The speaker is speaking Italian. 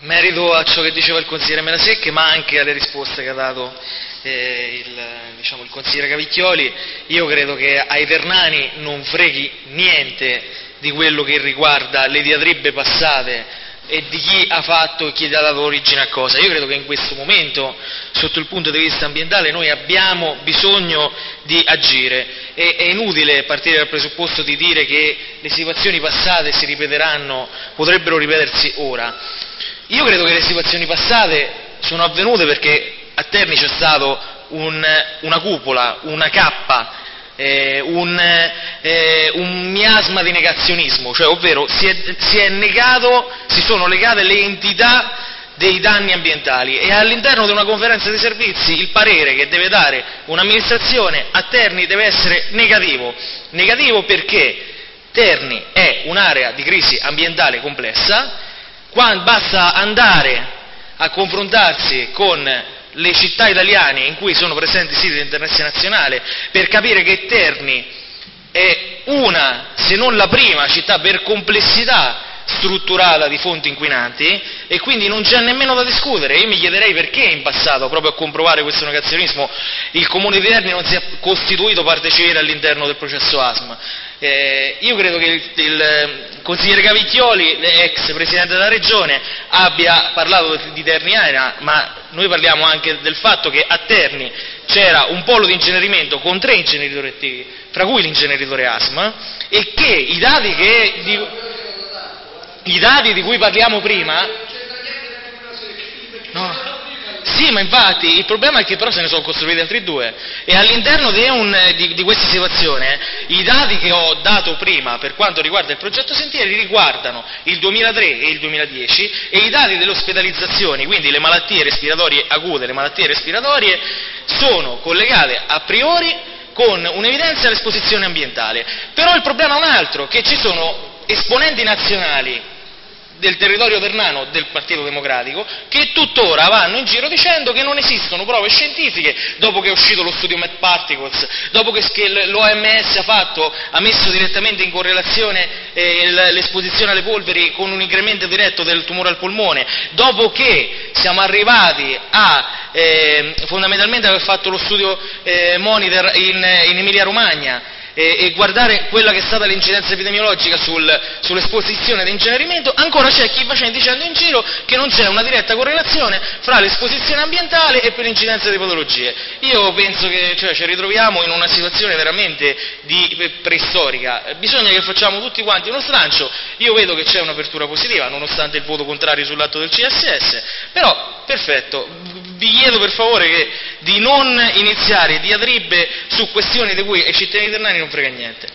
Merito a ciò che diceva il consigliere Melasecche, ma anche alle risposte che ha dato eh, il, diciamo, il, consigliere Cavicchioli, io credo che ai Ternani non freghi niente di quello che riguarda le diatribe passate e di chi ha fatto e chi ha dato origine a cosa. Io credo che in questo momento, sotto il punto di vista ambientale, noi abbiamo bisogno di agire. E, è inutile partire dal presupposto di dire che le situazioni passate si ripeteranno, potrebbero ripetersi ora. Io credo che le situazioni passate sono avvenute perché a Terni c'è stata un, una cupola, una cappa eh, un, eh, un, miasma di negazionismo, cioè, ovvero si, è, si, è negato, si sono legate le entità dei danni ambientali e all'interno di una conferenza di servizi il parere che deve dare un'amministrazione a Terni deve essere negativo. Negativo perché Terni è un'area di crisi ambientale complessa, basta andare a confrontarsi con le città italiane in cui sono presenti siti di interesse nazionale per capire che Terni è una, se non la prima città per complessità strutturata di fonti inquinanti e quindi non c'è nemmeno da discutere. Io mi chiederei perché in passato, proprio a comprovare questo negazionismo, il Comune di Terni non si è costituito parte civile all'interno del processo ASM. Eh, io credo che il, il, consigliere Cavicchioli, ex presidente della regione, abbia parlato di Terniana, ma noi parliamo anche del fatto che a Terni c'era un polo di incenerimento con tre inceneritori attivi, fra cui l'inceneritore ASM, e che i dati, che, di, i dati di cui parliamo prima... No, sì, ma infatti il problema è che però se ne sono costruiti altri due e all'interno di, un, di, di, questa situazione i dati che ho dato prima per quanto riguarda il progetto Sentieri riguardano il 2003 e il 2010 e i dati delle ospedalizzazioni, quindi le malattie respiratorie acute, le malattie respiratorie, sono collegate a priori con un'evidenza all'esposizione ambientale. Però il problema è un altro, che ci sono esponenti nazionali del territorio ternano del Partito Democratico che tuttora vanno in giro dicendo che non esistono prove scientifiche. Dopo che è uscito lo studio Met Particles, dopo che l'OMS ha, ha messo direttamente in correlazione eh, l'esposizione alle polveri con un incremento diretto del tumore al polmone, dopo che siamo arrivati a eh, fondamentalmente aver fatto lo studio eh, Monitor in, in Emilia Romagna e, e guardare quella che è stata l'incidenza epidemiologica sul, sull'esposizione di incenerimento, ancora c'è chi va dicendo in giro che non c'è una diretta correlazione fra l'esposizione ambientale e l'incidenza di patologie. Io penso che cioè, ci ritroviamo in una situazione veramente di, preistorica, bisogna che facciamo tutti quanti uno slancio, io vedo che c'è un'apertura positiva nonostante il voto contrario sull'atto del CSS, però perfetto, vi chiedo per favore che, di non iniziare diatribe su questioni di cui ai cittadini italiani non frega niente.